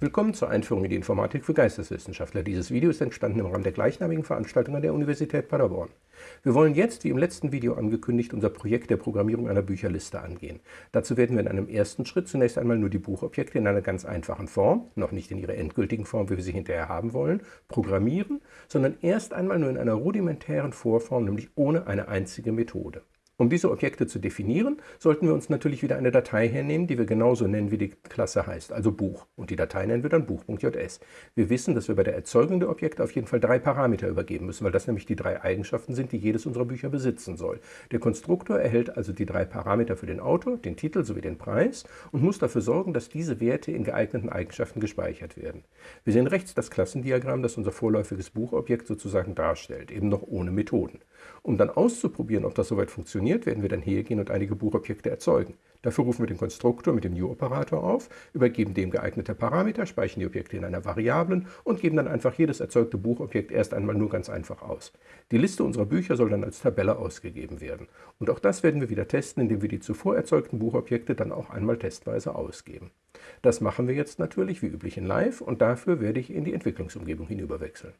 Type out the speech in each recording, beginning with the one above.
Willkommen zur Einführung in die Informatik für Geisteswissenschaftler. Dieses Video ist entstanden im Rahmen der gleichnamigen Veranstaltung an der Universität Paderborn. Wir wollen jetzt, wie im letzten Video angekündigt, unser Projekt der Programmierung einer Bücherliste angehen. Dazu werden wir in einem ersten Schritt zunächst einmal nur die Buchobjekte in einer ganz einfachen Form, noch nicht in ihrer endgültigen Form, wie wir sie hinterher haben wollen, programmieren, sondern erst einmal nur in einer rudimentären Vorform, nämlich ohne eine einzige Methode. Um diese Objekte zu definieren, sollten wir uns natürlich wieder eine Datei hernehmen, die wir genauso nennen, wie die Klasse heißt, also Buch. Und die Datei nennen wir dann Buch.js. Wir wissen, dass wir bei der Erzeugung der Objekte auf jeden Fall drei Parameter übergeben müssen, weil das nämlich die drei Eigenschaften sind, die jedes unserer Bücher besitzen soll. Der Konstruktor erhält also die drei Parameter für den Autor, den Titel sowie den Preis und muss dafür sorgen, dass diese Werte in geeigneten Eigenschaften gespeichert werden. Wir sehen rechts das Klassendiagramm, das unser vorläufiges Buchobjekt sozusagen darstellt, eben noch ohne Methoden. Um dann auszuprobieren, ob das soweit funktioniert, werden wir dann hergehen und einige Buchobjekte erzeugen. Dafür rufen wir den Konstruktor mit dem New-Operator auf, übergeben dem geeignete Parameter, speichern die Objekte in einer Variablen und geben dann einfach jedes erzeugte Buchobjekt erst einmal nur ganz einfach aus. Die Liste unserer Bücher soll dann als Tabelle ausgegeben werden. Und auch das werden wir wieder testen, indem wir die zuvor erzeugten Buchobjekte dann auch einmal testweise ausgeben. Das machen wir jetzt natürlich wie üblich in Live und dafür werde ich in die Entwicklungsumgebung hinüberwechseln.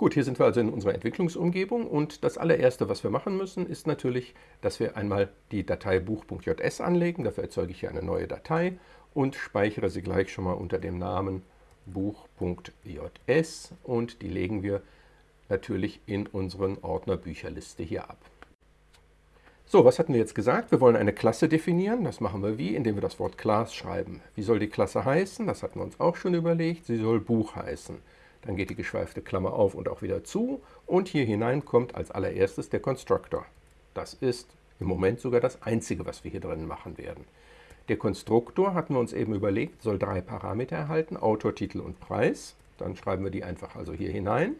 Gut, hier sind wir also in unserer Entwicklungsumgebung und das allererste, was wir machen müssen, ist natürlich, dass wir einmal die Datei buch.js anlegen. Dafür erzeuge ich hier eine neue Datei und speichere sie gleich schon mal unter dem Namen buch.js und die legen wir natürlich in unseren Ordner Bücherliste hier ab. So, was hatten wir jetzt gesagt? Wir wollen eine Klasse definieren. Das machen wir wie? Indem wir das Wort Class schreiben. Wie soll die Klasse heißen? Das hatten wir uns auch schon überlegt. Sie soll Buch heißen. Dann geht die geschweifte Klammer auf und auch wieder zu. Und hier hinein kommt als allererstes der Constructor. Das ist im Moment sogar das Einzige, was wir hier drin machen werden. Der Konstruktor, hatten wir uns eben überlegt, soll drei Parameter erhalten, Autor, Titel und Preis. Dann schreiben wir die einfach also hier hinein.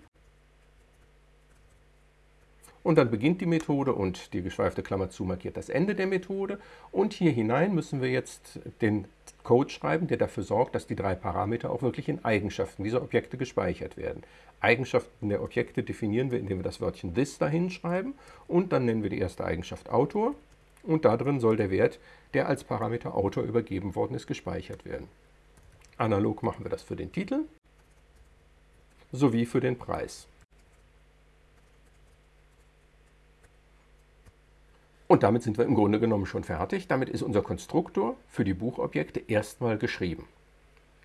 Und dann beginnt die Methode und die geschweifte Klammer zu markiert das Ende der Methode. Und hier hinein müssen wir jetzt den Code schreiben, der dafür sorgt, dass die drei Parameter auch wirklich in Eigenschaften dieser Objekte gespeichert werden. Eigenschaften der Objekte definieren wir, indem wir das Wörtchen this dahin schreiben und dann nennen wir die erste Eigenschaft Autor und da drin soll der Wert, der als Parameter Autor übergeben worden ist, gespeichert werden. Analog machen wir das für den Titel sowie für den Preis. Und damit sind wir im Grunde genommen schon fertig. Damit ist unser Konstruktor für die Buchobjekte erstmal geschrieben.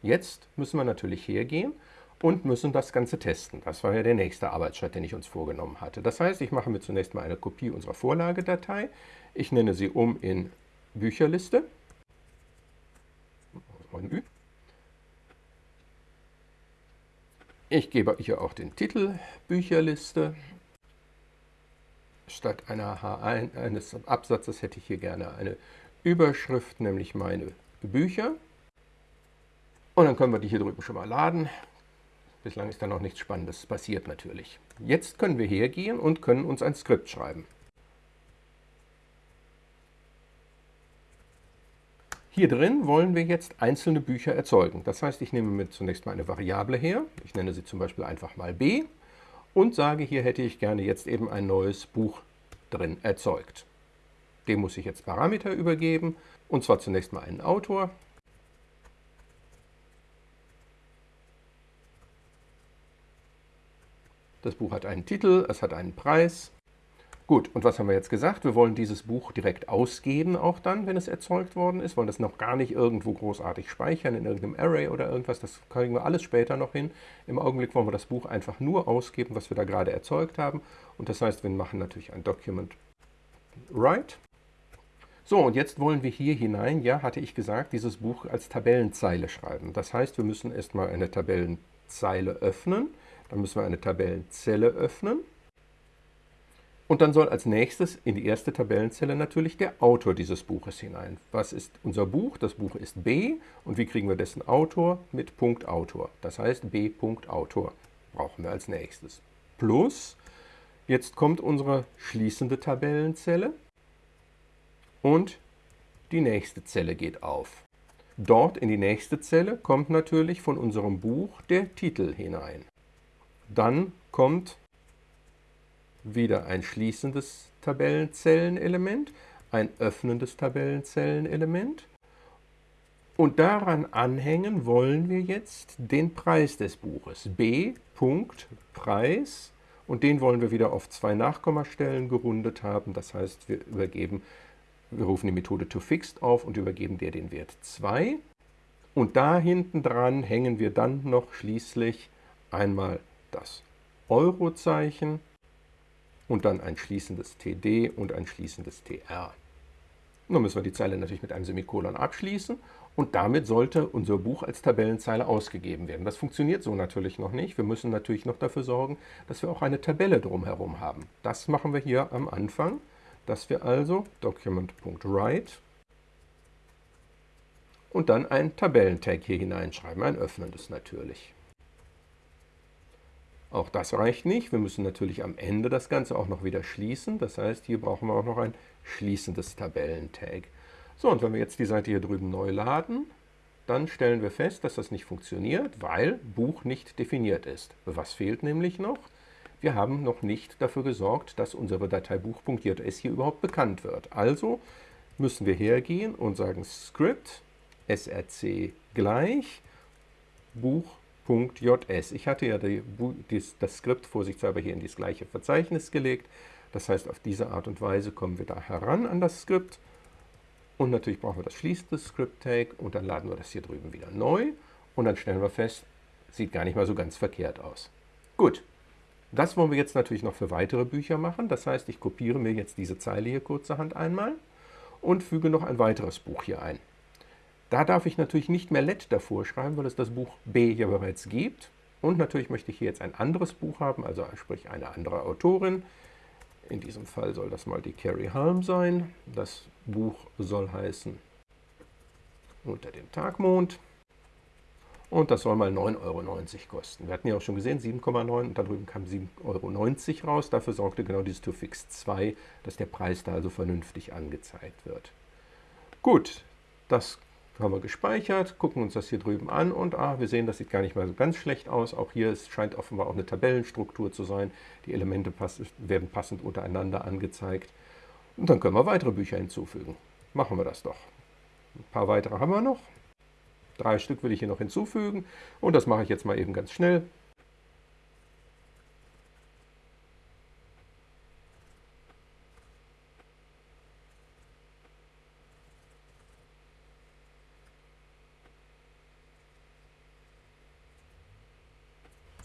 Jetzt müssen wir natürlich hergehen und müssen das Ganze testen. Das war ja der nächste Arbeitsschritt, den ich uns vorgenommen hatte. Das heißt, ich mache mir zunächst mal eine Kopie unserer Vorlagedatei. Ich nenne sie um in Bücherliste. Ich gebe hier auch den Titel Bücherliste statt einer H1, eines Absatzes hätte ich hier gerne eine Überschrift, nämlich meine Bücher. Und dann können wir die hier drüben schon mal laden. Bislang ist da noch nichts Spannendes passiert natürlich. Jetzt können wir hergehen und können uns ein Skript schreiben. Hier drin wollen wir jetzt einzelne Bücher erzeugen. Das heißt, ich nehme mir zunächst mal eine Variable her. Ich nenne sie zum Beispiel einfach mal b und sage, hier hätte ich gerne jetzt eben ein neues Buch drin erzeugt. Dem muss ich jetzt Parameter übergeben, und zwar zunächst mal einen Autor. Das Buch hat einen Titel, es hat einen Preis. Gut, und was haben wir jetzt gesagt? Wir wollen dieses Buch direkt ausgeben, auch dann, wenn es erzeugt worden ist. Wollen das noch gar nicht irgendwo großartig speichern, in irgendeinem Array oder irgendwas. Das kriegen wir alles später noch hin. Im Augenblick wollen wir das Buch einfach nur ausgeben, was wir da gerade erzeugt haben. Und das heißt, wir machen natürlich ein Document Write. So, und jetzt wollen wir hier hinein, ja, hatte ich gesagt, dieses Buch als Tabellenzeile schreiben. Das heißt, wir müssen erstmal eine Tabellenzeile öffnen. Dann müssen wir eine Tabellenzelle öffnen. Und dann soll als nächstes in die erste Tabellenzelle natürlich der Autor dieses Buches hinein. Was ist unser Buch? Das Buch ist B. Und wie kriegen wir dessen Autor? Mit Punkt Autor. Das heißt B. Autor brauchen wir als nächstes. Plus, jetzt kommt unsere schließende Tabellenzelle und die nächste Zelle geht auf. Dort in die nächste Zelle kommt natürlich von unserem Buch der Titel hinein. Dann kommt wieder ein schließendes Tabellenzellenelement, ein öffnendes Tabellenzellenelement Und daran anhängen wollen wir jetzt den Preis des Buches. B. Preis und den wollen wir wieder auf zwei Nachkommastellen gerundet haben. Das heißt, wir übergeben, wir rufen die Methode toFixed auf und übergeben der den Wert 2. Und da hinten dran hängen wir dann noch schließlich einmal das Eurozeichen und dann ein schließendes TD und ein schließendes TR. Nun müssen wir die Zeile natürlich mit einem Semikolon abschließen und damit sollte unser Buch als Tabellenzeile ausgegeben werden. Das funktioniert so natürlich noch nicht. Wir müssen natürlich noch dafür sorgen, dass wir auch eine Tabelle drumherum haben. Das machen wir hier am Anfang, dass wir also document.write und dann ein Tabellentag hier hineinschreiben, ein öffnendes natürlich. Auch das reicht nicht. Wir müssen natürlich am Ende das Ganze auch noch wieder schließen. Das heißt, hier brauchen wir auch noch ein schließendes Tabellentag. So, und wenn wir jetzt die Seite hier drüben neu laden, dann stellen wir fest, dass das nicht funktioniert, weil Buch nicht definiert ist. Was fehlt nämlich noch? Wir haben noch nicht dafür gesorgt, dass unsere Datei Buch.js hier überhaupt bekannt wird. Also müssen wir hergehen und sagen Script src gleich Buch.js. Ich hatte ja die, das Skript vorsichtshalber hier in das gleiche Verzeichnis gelegt. Das heißt, auf diese Art und Weise kommen wir da heran an das Skript und natürlich brauchen wir das schließende Script-Tag und dann laden wir das hier drüben wieder neu und dann stellen wir fest, sieht gar nicht mal so ganz verkehrt aus. Gut, das wollen wir jetzt natürlich noch für weitere Bücher machen. Das heißt, ich kopiere mir jetzt diese Zeile hier kurzerhand einmal und füge noch ein weiteres Buch hier ein. Da darf ich natürlich nicht mehr let davor schreiben, weil es das Buch B ja bereits gibt. Und natürlich möchte ich hier jetzt ein anderes Buch haben, also sprich eine andere Autorin. In diesem Fall soll das mal die Carrie Halm sein. Das Buch soll heißen Unter dem Tagmond. Und das soll mal 9,90 Euro kosten. Wir hatten ja auch schon gesehen, 7,9 und da drüben kam 7,90 Euro raus. Dafür sorgte genau dieses ToFix 2, dass der Preis da also vernünftig angezeigt wird. Gut, das haben wir gespeichert, gucken uns das hier drüben an und ah, wir sehen, das sieht gar nicht mal so ganz schlecht aus. Auch hier es scheint offenbar auch eine Tabellenstruktur zu sein. Die Elemente pass werden passend untereinander angezeigt. Und dann können wir weitere Bücher hinzufügen. Machen wir das doch. Ein paar weitere haben wir noch. Drei Stück will ich hier noch hinzufügen und das mache ich jetzt mal eben ganz schnell.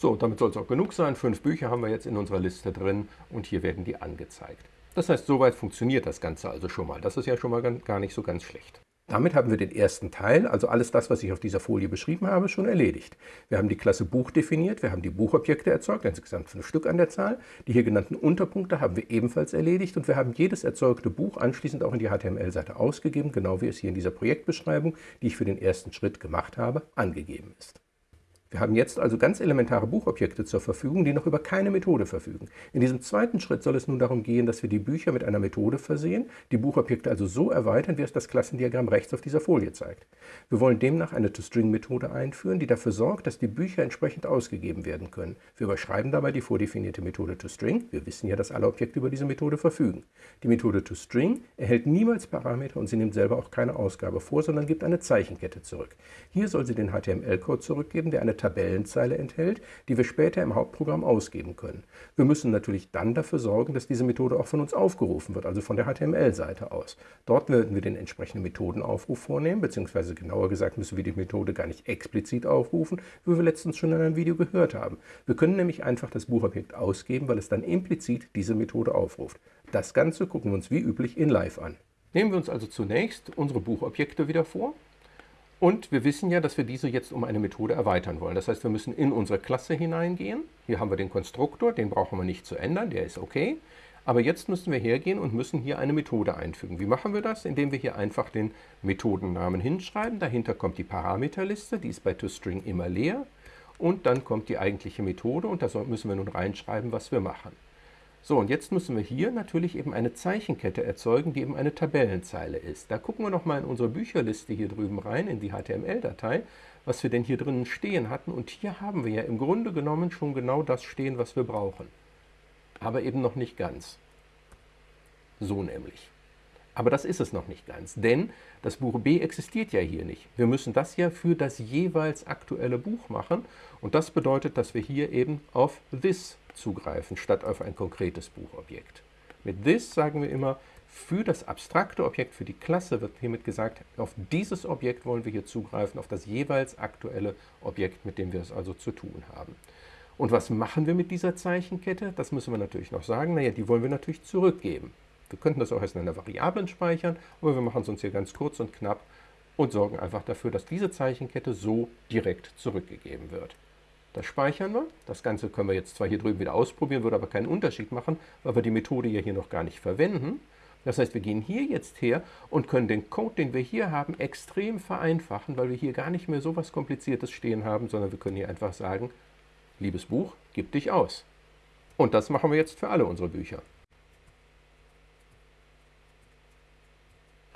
So, damit soll es auch genug sein. Fünf Bücher haben wir jetzt in unserer Liste drin und hier werden die angezeigt. Das heißt, soweit funktioniert das Ganze also schon mal. Das ist ja schon mal gar nicht so ganz schlecht. Damit haben wir den ersten Teil, also alles das, was ich auf dieser Folie beschrieben habe, schon erledigt. Wir haben die Klasse Buch definiert, wir haben die Buchobjekte erzeugt, insgesamt fünf Stück an der Zahl. Die hier genannten Unterpunkte haben wir ebenfalls erledigt und wir haben jedes erzeugte Buch anschließend auch in die HTML-Seite ausgegeben, genau wie es hier in dieser Projektbeschreibung, die ich für den ersten Schritt gemacht habe, angegeben ist. Wir haben jetzt also ganz elementare Buchobjekte zur Verfügung, die noch über keine Methode verfügen. In diesem zweiten Schritt soll es nun darum gehen, dass wir die Bücher mit einer Methode versehen, die Buchobjekte also so erweitern, wie es das Klassendiagramm rechts auf dieser Folie zeigt. Wir wollen demnach eine ToString-Methode einführen, die dafür sorgt, dass die Bücher entsprechend ausgegeben werden können. Wir überschreiben dabei die vordefinierte Methode ToString. Wir wissen ja, dass alle Objekte über diese Methode verfügen. Die Methode ToString erhält niemals Parameter und sie nimmt selber auch keine Ausgabe vor, sondern gibt eine Zeichenkette zurück. Hier soll sie den HTML-Code zurückgeben, der eine Tabellenzeile enthält, die wir später im Hauptprogramm ausgeben können. Wir müssen natürlich dann dafür sorgen, dass diese Methode auch von uns aufgerufen wird, also von der HTML-Seite aus. Dort werden wir den entsprechenden Methodenaufruf vornehmen, beziehungsweise genauer gesagt müssen wir die Methode gar nicht explizit aufrufen, wie wir letztens schon in einem Video gehört haben. Wir können nämlich einfach das Buchobjekt ausgeben, weil es dann implizit diese Methode aufruft. Das Ganze gucken wir uns wie üblich in Live an. Nehmen wir uns also zunächst unsere Buchobjekte wieder vor. Und wir wissen ja, dass wir diese jetzt um eine Methode erweitern wollen. Das heißt, wir müssen in unsere Klasse hineingehen. Hier haben wir den Konstruktor, den brauchen wir nicht zu ändern, der ist okay. Aber jetzt müssen wir hergehen und müssen hier eine Methode einfügen. Wie machen wir das? Indem wir hier einfach den Methodennamen hinschreiben. Dahinter kommt die Parameterliste, die ist bei ToString immer leer. Und dann kommt die eigentliche Methode und da müssen wir nun reinschreiben, was wir machen. So, und jetzt müssen wir hier natürlich eben eine Zeichenkette erzeugen, die eben eine Tabellenzeile ist. Da gucken wir nochmal in unsere Bücherliste hier drüben rein, in die HTML-Datei, was wir denn hier drinnen stehen hatten. Und hier haben wir ja im Grunde genommen schon genau das stehen, was wir brauchen. Aber eben noch nicht ganz. So nämlich. Aber das ist es noch nicht ganz, denn das Buch B existiert ja hier nicht. Wir müssen das ja für das jeweils aktuelle Buch machen und das bedeutet, dass wir hier eben auf this zugreifen, statt auf ein konkretes Buchobjekt. Mit this sagen wir immer, für das abstrakte Objekt, für die Klasse wird hiermit gesagt, auf dieses Objekt wollen wir hier zugreifen, auf das jeweils aktuelle Objekt, mit dem wir es also zu tun haben. Und was machen wir mit dieser Zeichenkette? Das müssen wir natürlich noch sagen. Naja, die wollen wir natürlich zurückgeben. Wir könnten das auch erst in einer Variablen speichern, aber wir machen es uns hier ganz kurz und knapp und sorgen einfach dafür, dass diese Zeichenkette so direkt zurückgegeben wird. Das speichern wir. Das Ganze können wir jetzt zwar hier drüben wieder ausprobieren, würde aber keinen Unterschied machen, weil wir die Methode ja hier noch gar nicht verwenden. Das heißt, wir gehen hier jetzt her und können den Code, den wir hier haben, extrem vereinfachen, weil wir hier gar nicht mehr so was Kompliziertes stehen haben, sondern wir können hier einfach sagen, liebes Buch, gib dich aus. Und das machen wir jetzt für alle unsere Bücher.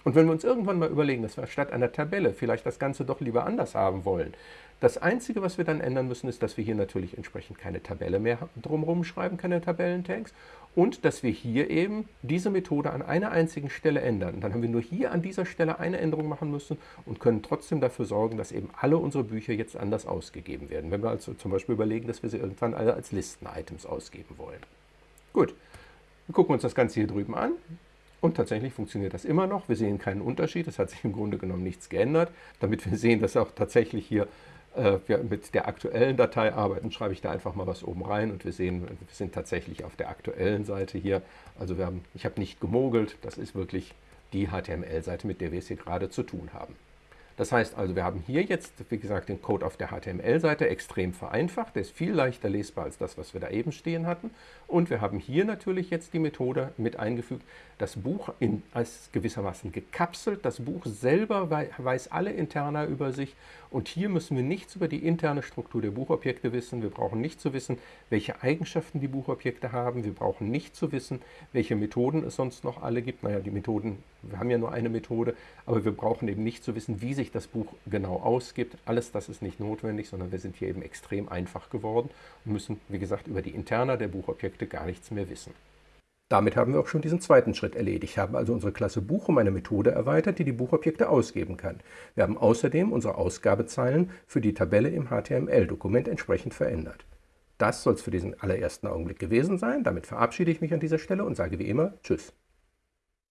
Und wenn wir uns irgendwann mal überlegen, dass wir statt einer Tabelle vielleicht das Ganze doch lieber anders haben wollen, das Einzige, was wir dann ändern müssen, ist, dass wir hier natürlich entsprechend keine Tabelle mehr drumherum schreiben, keine Tabellentags und dass wir hier eben diese Methode an einer einzigen Stelle ändern. dann haben wir nur hier an dieser Stelle eine Änderung machen müssen und können trotzdem dafür sorgen, dass eben alle unsere Bücher jetzt anders ausgegeben werden. Wenn wir also zum Beispiel überlegen, dass wir sie irgendwann alle als Listen-Items ausgeben wollen. Gut, wir gucken uns das Ganze hier drüben an. Und tatsächlich funktioniert das immer noch. Wir sehen keinen Unterschied. Es hat sich im Grunde genommen nichts geändert. Damit wir sehen, dass auch tatsächlich hier äh, wir mit der aktuellen Datei arbeiten, schreibe ich da einfach mal was oben rein und wir sehen, wir sind tatsächlich auf der aktuellen Seite hier. Also wir haben, ich habe nicht gemogelt, das ist wirklich die HTML-Seite, mit der wir es hier gerade zu tun haben. Das heißt also, wir haben hier jetzt, wie gesagt, den Code auf der HTML-Seite extrem vereinfacht. Der ist viel leichter lesbar als das, was wir da eben stehen hatten. Und wir haben hier natürlich jetzt die Methode mit eingefügt, das Buch in, als gewissermaßen gekapselt. Das Buch selber weiß alle Interna über sich. Und hier müssen wir nichts über die interne Struktur der Buchobjekte wissen. Wir brauchen nicht zu wissen, welche Eigenschaften die Buchobjekte haben. Wir brauchen nicht zu wissen, welche Methoden es sonst noch alle gibt. Naja, die Methoden, wir haben ja nur eine Methode, aber wir brauchen eben nicht zu wissen, wie sich das Buch genau ausgibt. Alles das ist nicht notwendig, sondern wir sind hier eben extrem einfach geworden und müssen, wie gesagt, über die Interna der Buchobjekte gar nichts mehr wissen. Damit haben wir auch schon diesen zweiten Schritt erledigt, haben also unsere Klasse Buch um eine Methode erweitert, die die Buchobjekte ausgeben kann. Wir haben außerdem unsere Ausgabezeilen für die Tabelle im HTML-Dokument entsprechend verändert. Das soll es für diesen allerersten Augenblick gewesen sein. Damit verabschiede ich mich an dieser Stelle und sage wie immer Tschüss.